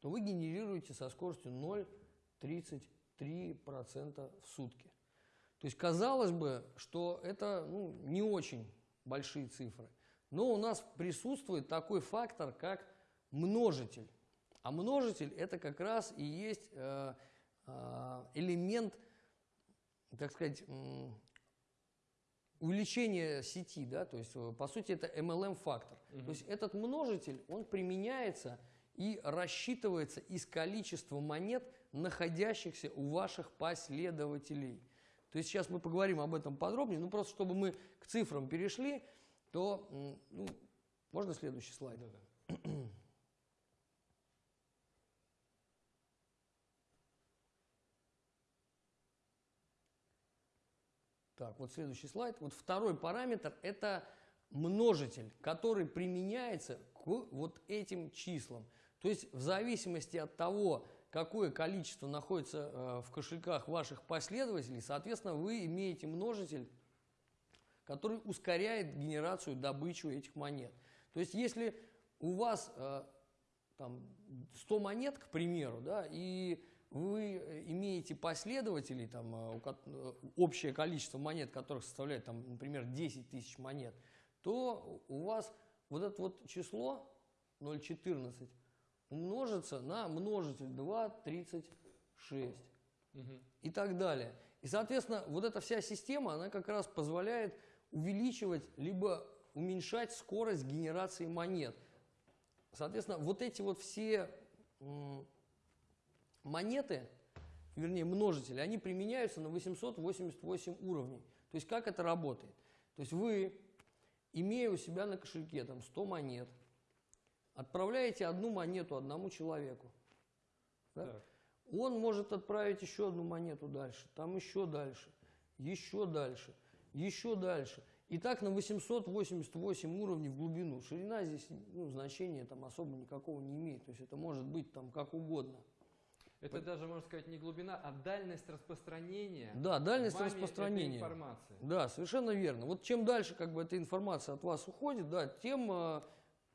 то вы генерируете со скоростью 0,33% в сутки. То есть казалось бы, что это ну, не очень большие цифры. Но у нас присутствует такой фактор, как множитель. А множитель это как раз и есть э, э, элемент, так сказать, увеличения сети, да, то есть э, по сути это MLM-фактор. То есть этот множитель, он применяется и рассчитывается из количества монет, находящихся у ваших последователей. То есть сейчас мы поговорим об этом подробнее, ну просто чтобы мы к цифрам перешли, то, ну, можно следующий слайд? Да-да. (clears throat) Так, вот следующий слайд. Вот второй параметр – это множитель, который применяется к вот этим числам. То есть в зависимости от того, какое количество находится э, в кошельках ваших последователей, соответственно, вы имеете множитель, который ускоряет генерацию, добычу этих монет. То есть если у вас э, там 100 монет, к примеру, да, и вы э, имеете последователей, там, э, э, общее количество монет, которых составляет, там, например, 10 тысяч монет, то у вас вот это вот число 0,14 умножится на множитель 2,36 Мгм. и так далее. И, соответственно, вот эта вся система, она как раз позволяет увеличивать либо уменьшать скорость генерации монет. Соответственно, вот эти вот все монеты, вернее множители, они применяются на 888 уровней. То есть как это работает? То есть вы, имея у себя на кошельке там 100 монет, отправляете одну монету одному человеку. Да? Так. он может отправить еще одну монету дальше, там еще дальше, еще дальше, еще дальше. И так на 888 уровней в глубину. Ширина здесь ну, значения там особо никакого не имеет. То есть это может быть там как угодно. Это даже, можно сказать, не глубина, а дальность распространения. Да, дальность распространения. этой информации. Да, совершенно верно. Вот чем дальше как бы эта информация от вас уходит, да, тем э,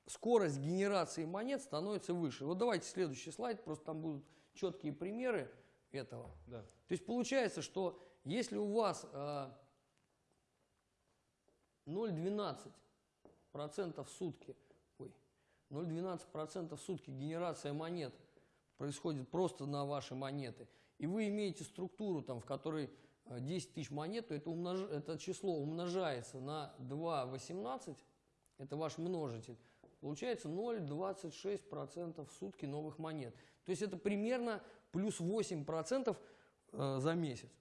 скорость генерации монет становится выше. Вот давайте следующий слайд, просто там будут четкие примеры этого. Да. То есть получается, что если у вас э, 0,12% в сутки, ой, 0,12% в сутки генерация монет происходит просто на ваши монеты, и вы имеете структуру, там, в которой э, 10 тысяч монет, то это, умнож... это число умножается на 2,18, это ваш множитель, получается 0,26% в сутки новых монет. То есть это примерно плюс 8% э, за месяц.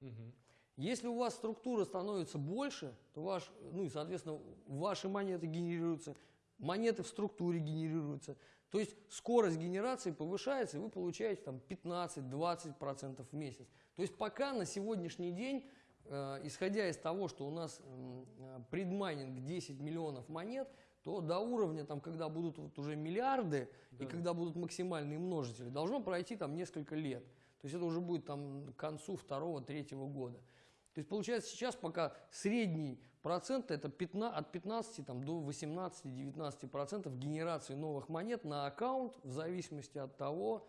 Мгм. Если у вас структура становится больше, то ваш, ну и, соответственно, ваши монеты генерируются, монеты в структуре генерируются. То есть скорость генерации повышается, и вы получаете там 15-20% в месяц. То есть пока на сегодняшний день, э, исходя из того, что у нас э, предмайнинг 10 миллионов монет, то до уровня, там, когда будут вот уже миллиарды, и Да. когда будут максимальные множители, должно пройти там несколько лет. То есть это уже будет там к концу второго-третьего года. То есть получается сейчас пока средний процент это 15, от 15 там, до 18-19 процентов генерации новых монет на аккаунт в зависимости от того,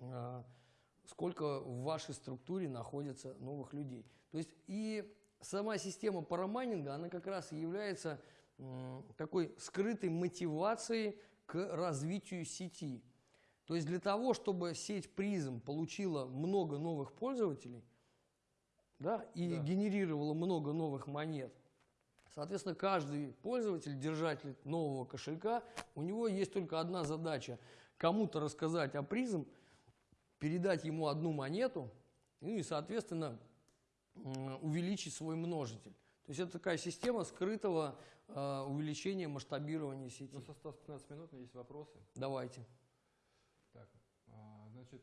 а, сколько в вашей структуре находится новых людей. То есть и сама система парамайнинга, она как раз и является такой скрытой мотивацией к развитию сети. То есть для того, чтобы сеть призм получила много новых пользователей, да, и Да. генерировала много новых монет, соответственно, каждый пользователь, держатель нового кошелька, у него есть только одна задача – кому-то рассказать о призм, передать ему одну монету, ну и, соответственно, увеличить свой множитель. То есть это такая система скрытого э, увеличения масштабирования сети. У нас осталось 15 минут, есть вопросы. Давайте. Так, а, значит,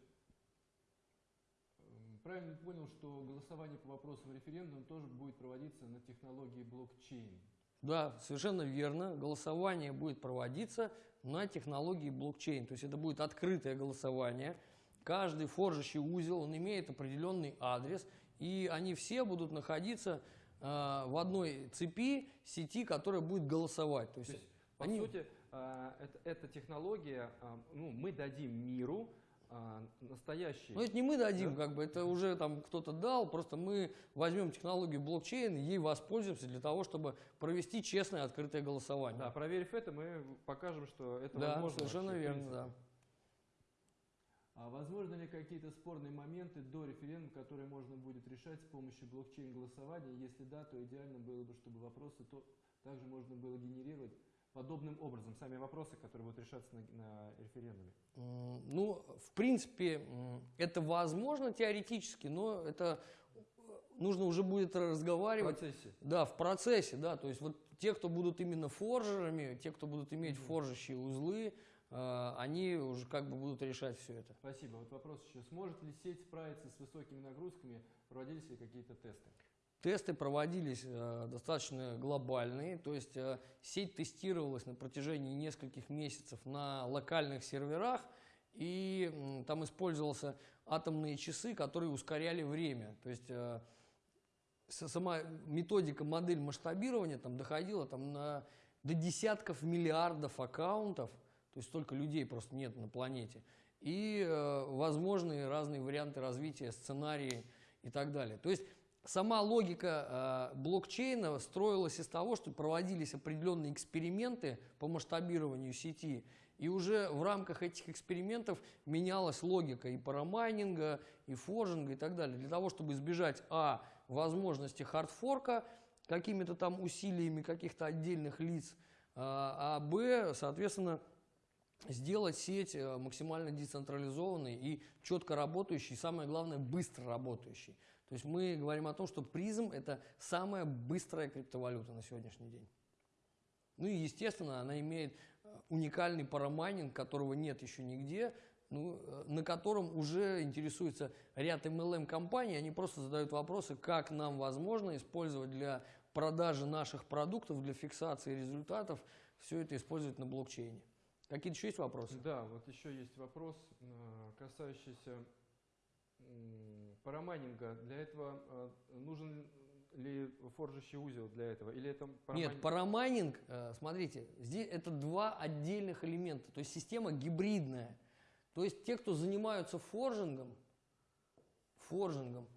правильно понял, что голосование по вопросам референдума тоже будет проводиться на технологии блокчейн? Да, совершенно верно. Голосование будет проводиться на технологии блокчейн. То есть это будет открытое голосование. Каждый форжащий узел, он имеет определенный адрес, и они все будут находиться э, в одной цепи сети, которая будет голосовать. То есть, То есть, по они- сути, а, это, эта технология, а, ну, мы дадим миру а, настоящий... Ну, это не мы дадим, Да? как бы, это уже там кто-то дал, просто мы возьмем технологию блокчейн, ей воспользуемся для того, чтобы провести честное открытое голосование. Да, проверив это, мы покажем, что это Да, возможно. совершенно вообще, верно, да. А возможно ли какие-то спорные моменты до референдума, которые можно будет решать с помощью блокчейн-голосования? Если да, то идеально было бы, чтобы вопросы то, также можно было генерировать подобным образом. Сами вопросы, которые будут решаться на, на референдуме. Ну, в принципе, это возможно теоретически, но это э, нужно уже будет В разговаривать. процессе. Да, в процессе, да. То есть вот те, кто будут именно форжерами, те, кто будут иметь Мгм. форжащие узлы, э, они уже как бы будут решать все это. Спасибо. Вот вопрос еще. Сможет ли сеть справиться с высокими нагрузками? Проводились ли какие-то тесты? Тесты проводились э, достаточно глобальные, то есть э, сеть тестировалась на протяжении нескольких месяцев на локальных серверах, и там использовался атомные часы, которые ускоряли время. То есть э, сама методика, модель масштабирования там доходила там, на, до десятков миллиардов аккаунтов, то есть столько людей просто нет на планете, и возможные разные варианты развития, сценарии и так далее. То есть сама логика э, блокчейна строилась из того, что проводились определенные эксперименты по масштабированию сети, и уже в рамках этих экспериментов менялась логика и парамайнинга, и форжинга и так далее, для того, чтобы избежать, а, возможности хардфорка какими-то там усилиями каких-то отдельных лиц, а, а б, соответственно, сделать сеть э, максимально децентрализованной и четко работающей, и самое главное, быстро работающей. То есть мы говорим о том, что призм – это самая быстрая криптовалюта на сегодняшний день. Ну и, естественно, она имеет э, уникальный парамайнинг, которого нет еще нигде, ну, э, на котором уже интересуется ряд MLM-компаний. Они просто задают вопросы, как нам возможно использовать для продажи наших продуктов, для фиксации результатов, все это использовать на блокчейне. Какие-то еще есть вопросы? Да, вот еще есть вопрос, э, касающийся парамайнинга. Для этого э, нужен ли форжащий узел для этого? Или это Нет, парамайн- парамайнинг, э, смотрите, здесь это два отдельных элемента, то есть система гибридная. То есть те, кто занимаются форжингом, форжингом,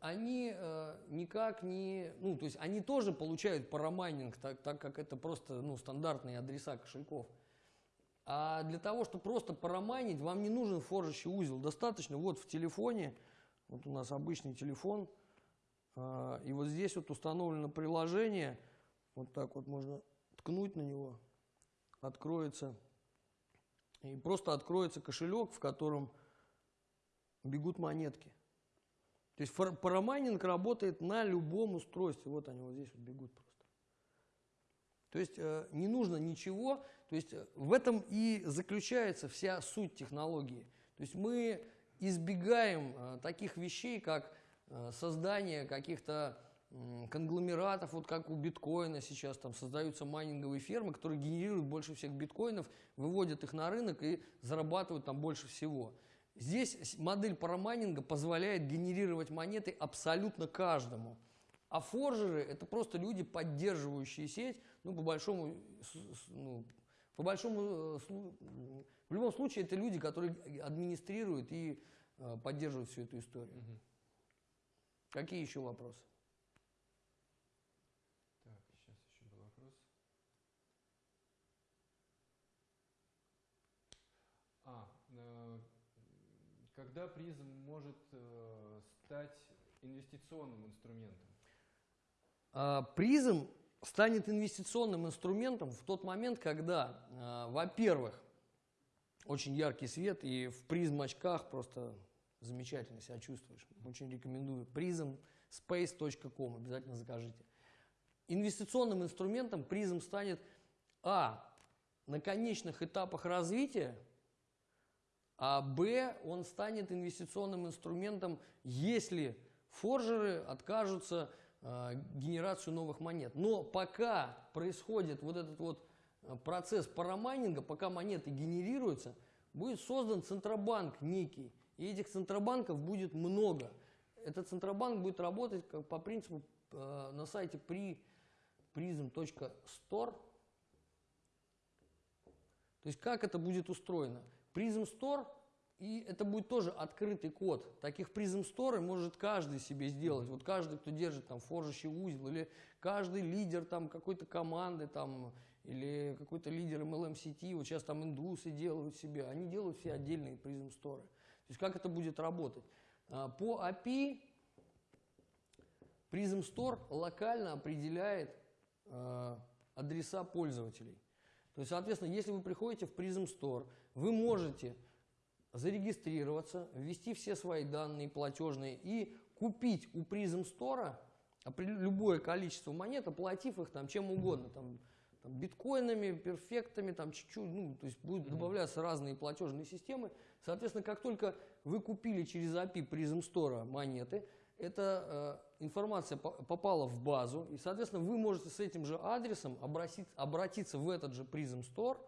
они э, никак не, ну, то есть они тоже получают парамайнинг, так, так как это просто, ну, стандартные адреса кошельков. А для того, чтобы просто парамайнить, вам не нужен форжащий узел. Достаточно вот в телефоне, вот у нас обычный телефон, а, и вот здесь вот установлено приложение, вот так вот можно ткнуть на него, откроется, и просто откроется кошелек, в котором бегут монетки. То есть парамайнинг работает на любом устройстве. Вот они вот здесь вот бегут просто. То есть э, не нужно ничего. То есть э, в этом и заключается вся суть технологии. То есть мы избегаем э, таких вещей, как э, создание каких-то конгломератов, вот как у биткоина сейчас там создаются майнинговые фермы, которые генерируют больше всех биткоинов, выводят их на рынок и зарабатывают там больше всего. Здесь модель парамайнинга позволяет генерировать монеты абсолютно каждому. А форжеры это просто люди, поддерживающие сеть, ну, по большому, ну, по большому, э, в любом случае, это люди, которые администрируют и э, поддерживают всю эту историю. Мгм. Какие еще вопросы? Так, сейчас еще был вопрос. А, э, когда призм может э, стать инвестиционным инструментом? А, Призм станет инвестиционным инструментом в тот момент, когда, а, во-первых, очень яркий свет, и в призм очках просто замечательно себя чувствуешь. Очень рекомендую. Призм space.com, обязательно закажите. Инвестиционным инструментом призм станет, а, на конечных этапах развития, а б, он станет инвестиционным инструментом, если форжеры откажутся генерацию новых монет. Но пока происходит вот этот вот э, процесс парамайнинга, пока монеты генерируются, будет создан центробанк некий. И этих центробанков будет много. Этот центробанк будет работать как по принципу э, на сайте при prism.store. То есть как это будет устроено? Prism Store, и это будет тоже открытый код. Таких Prism Store может каждый себе сделать. Вот каждый, кто держит там форжащий узел, или каждый лидер там какой-то команды там, или какой-то лидер MLM сети, вот сейчас там индусы делают себе, они делают все отдельные Prism Store. То есть как это будет работать? А, По API Prism Store локально определяет э, адреса пользователей. То есть, соответственно, если вы приходите в Prism Store, вы можете зарегистрироваться, ввести все свои данные платежные и купить у Store опре- любое количество монет, оплатив их там чем угодно, там, там, биткоинами, перфектами, там чуть-чуть, ну, то есть будут добавляться разные платежные системы. Соответственно, как только вы купили через API Prism Store монеты, эта э, информация по- попала в базу, и, соответственно, вы можете с этим же адресом обратиться, обратиться в этот же Prism Store,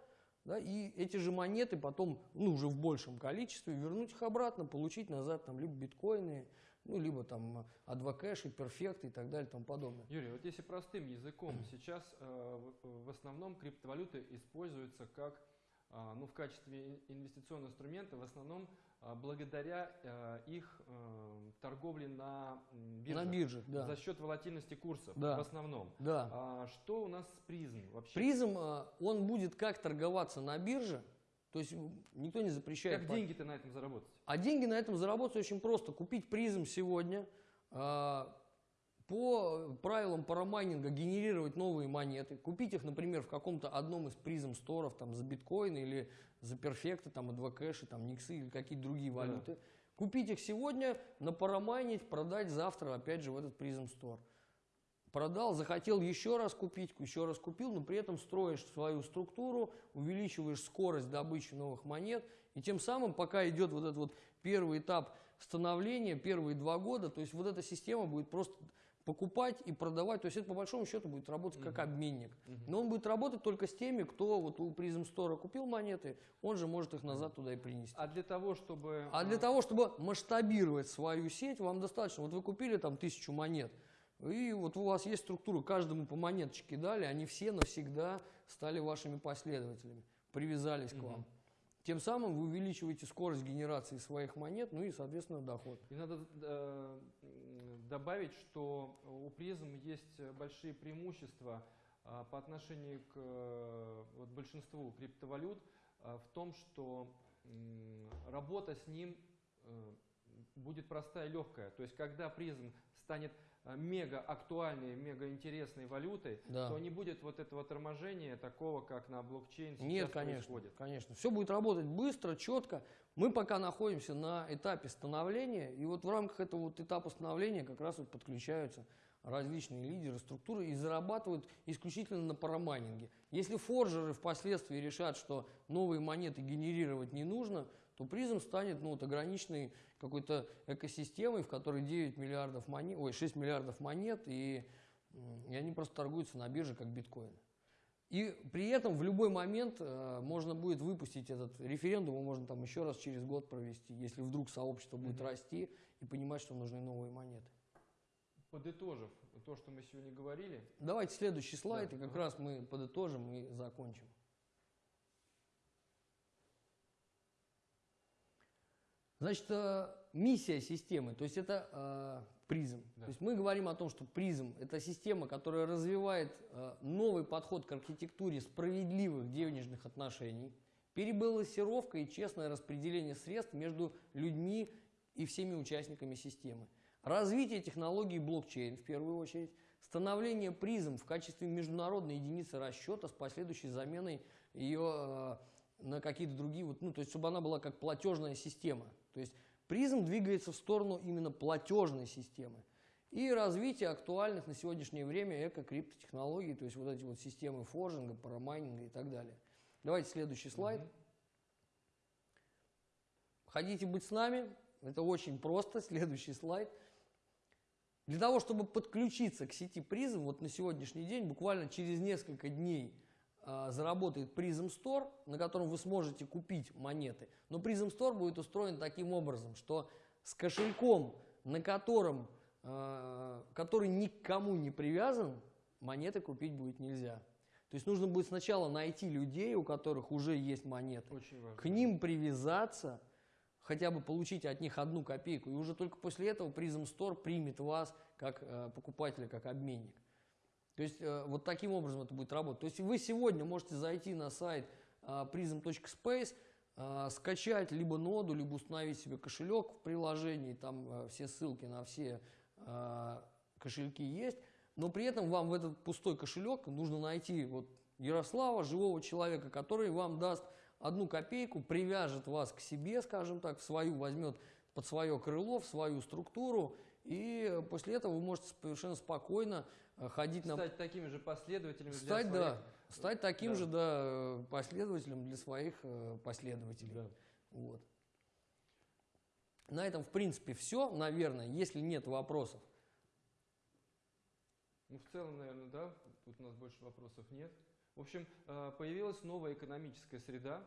да, и эти же монеты потом, ну, уже в большем количестве, вернуть их обратно, получить назад там либо биткоины, ну, либо там адвокэши, перфекты и так далее и тому подобное. Юрий, вот если простым языком, сейчас э, в, основном криптовалюты используются как, а, ну, в качестве ин- инвестиционного инструмента, в основном благодаря э, их э, торговле на м, биржах. На биржах, да. За счет волатильности курсов Да. в основном. Да. А что у нас с призм вообще? Призм, э, он будет как торговаться на бирже, то есть никто не запрещает. Как деньги-то на этом заработать? А деньги на этом заработать очень просто. Купить призм сегодня, а, по правилам парамайнинга генерировать новые монеты, купить их, например, в каком-то одном из призм сторов, там, за биткоины или за перфекты, там, адвокэши, там, никсы или какие-то другие Да. валюты. Купить их сегодня, напарамайнить, продать завтра, опять же, в этот призм стор. Продал, захотел еще раз купить, еще раз купил, но при этом строишь свою структуру, увеличиваешь скорость добычи новых монет И тем самым, пока идет вот этот вот первый этап становления, первые два года, то есть вот эта система будет просто покупать и продавать. То есть это по большому счету будет работать как обменник. Но он будет работать только с теми, кто вот у Призм Стора купил монеты, он же может их назад туда и принести. А для того, чтобы... А для того, чтобы масштабировать свою сеть, вам достаточно, вот вы купили там тысячу монет, и вот у вас есть структура, каждому по монеточке дали, они все навсегда стали вашими последователями, привязались к вам. Тем самым вы увеличиваете скорость генерации своих монет, ну и, соответственно, доход. И надо э, добавить, что у призм есть большие преимущества а, по отношению к э, вот, большинству криптовалют а, в том, что работа с ним э, будет простая и легкая. То есть, когда призм станет э, мега актуальной, мега интересной валютой, Да. то не будет вот этого торможения такого, как на блокчейн сейчас Нет, конечно, происходит. конечно. Все будет работать быстро, четко. Мы пока находимся на этапе становления, и вот в рамках этого вот этапа становления как раз вот подключаются различные лидеры, структуры и зарабатывают исключительно на парамайнинге. Если форжеры впоследствии решат, что новые монеты генерировать не нужно, то призм станет ну, вот, ограниченной какой-то экосистемой, в которой 9 миллиардов монет, ой, 6 миллиардов монет, и, и они просто торгуются на бирже как биткоин. И при этом в любой момент э, можно будет выпустить этот референдум, его можно там еще раз через год провести, если вдруг сообщество будет Мгм. расти и понимать, что нужны новые монеты. Подытожив то, что мы сегодня говорили, Давайте следующий слайд, Да, и как раз мы подытожим и закончим. Значит, э, миссия системы, то есть это э, призм. Да. То есть мы говорим о том, что призм – это система, которая развивает э, новый подход к архитектуре справедливых денежных отношений, перебалансировка и честное распределение средств между людьми и всеми участниками системы. Развитие технологий блокчейн в первую очередь, становление призм в качестве международной единицы расчета с последующей заменой ее э, на какие-то другие, вот, ну, то есть чтобы она была как платежная система. То есть призм двигается в сторону именно платежной системы. И развитие актуальных на сегодняшнее время эко-криптотехнологий, то есть вот эти вот системы форжинга, парамайнинга и так далее. Давайте следующий слайд. Мгм. Хотите быть с нами? Это очень просто. (laughs) Следующий слайд. Для того, чтобы подключиться к сети призм, вот на сегодняшний день, буквально через несколько дней заработает Prism Store, на котором вы сможете купить монеты. Но Prism Store будет устроен таким образом, что с кошельком, на котором, а, который никому не привязан, монеты купить будет нельзя. То есть нужно будет сначала найти людей, у которых уже есть монеты, Очень важно. к ним привязаться, хотя бы получить от них одну копейку, и уже только после этого Prism Store примет вас как э, покупателя, как обменник. То есть э, вот таким образом это будет работать. То есть вы сегодня можете зайти на сайт э, prism.space, э, скачать либо ноду, либо установить себе кошелек в приложении, там э, все ссылки на все э, кошельки есть, но при этом вам в этот пустой кошелек нужно найти вот Ярослава, живого человека, который вам даст одну копейку, привяжет вас к себе, скажем так, в свою возьмет под свое крыло, в свою структуру, и после этого вы можете совершенно спокойно э, ходить на Стать такими же последователями для Стать, своих. да, стать таким Да. же, да, последователем для своих э, последователей. Да. Вот. На этом, в принципе, все, наверное, если нет вопросов. Ну, в целом, наверное, да. Тут у нас больше вопросов нет. В общем, э, появилась новая экономическая среда,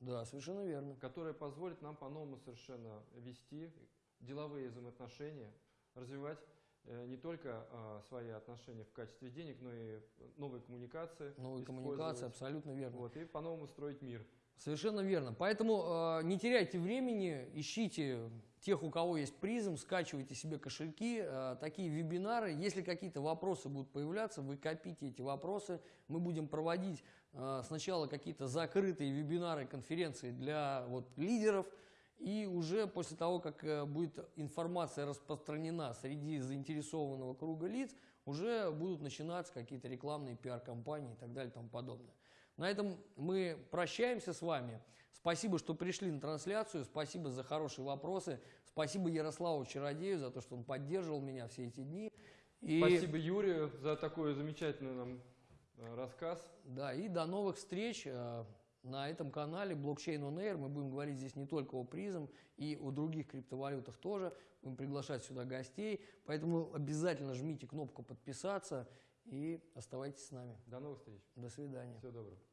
Да, совершенно верно. которая позволит нам по-новому совершенно вести деловые взаимоотношения, развивать не только э, свои отношения в качестве денег, но и новые коммуникации. Новые коммуникации, абсолютно верно. Вот, и по-новому строить мир. Совершенно верно. Поэтому э, не теряйте времени, ищите тех, у кого есть призм, скачивайте себе кошельки, э, такие вебинары. Если какие-то вопросы будут появляться, вы копите эти вопросы. Мы будем проводить э, сначала какие-то закрытые вебинары, конференции для вот, лидеров. И уже после того, как э, будет информация распространена среди заинтересованного круга лиц, уже будут начинаться какие-то рекламные пиар-компании и так далее и тому подобное. На этом мы прощаемся с вами. Спасибо, что пришли на трансляцию. Спасибо за хорошие вопросы. Спасибо Ярославу Чародею за то, что он поддерживал меня все эти дни. И, Спасибо Юрию за такой замечательный нам э, рассказ. Да, и до новых встреч. На этом канале Blockchain on Air мы будем говорить здесь не только о призм, и о других криптовалютах тоже. Будем приглашать сюда гостей. Поэтому обязательно жмите кнопку подписаться и оставайтесь с нами. До новых встреч. До свидания. Всего доброго.